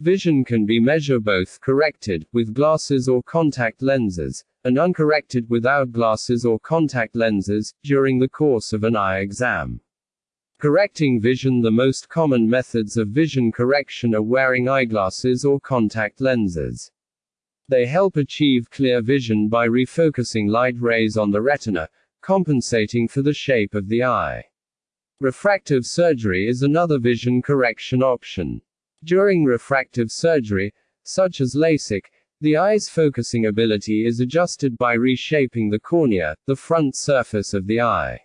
Vision can be measured both corrected, with glasses or contact lenses, and uncorrected without glasses or contact lenses, during the course of an eye exam. Correcting vision The most common methods of vision correction are wearing eyeglasses or contact lenses. They help achieve clear vision by refocusing light rays on the retina, compensating for the shape of the eye. Refractive surgery is another vision correction option. During refractive surgery, such as LASIK, the eye's focusing ability is adjusted by reshaping the cornea, the front surface of the eye.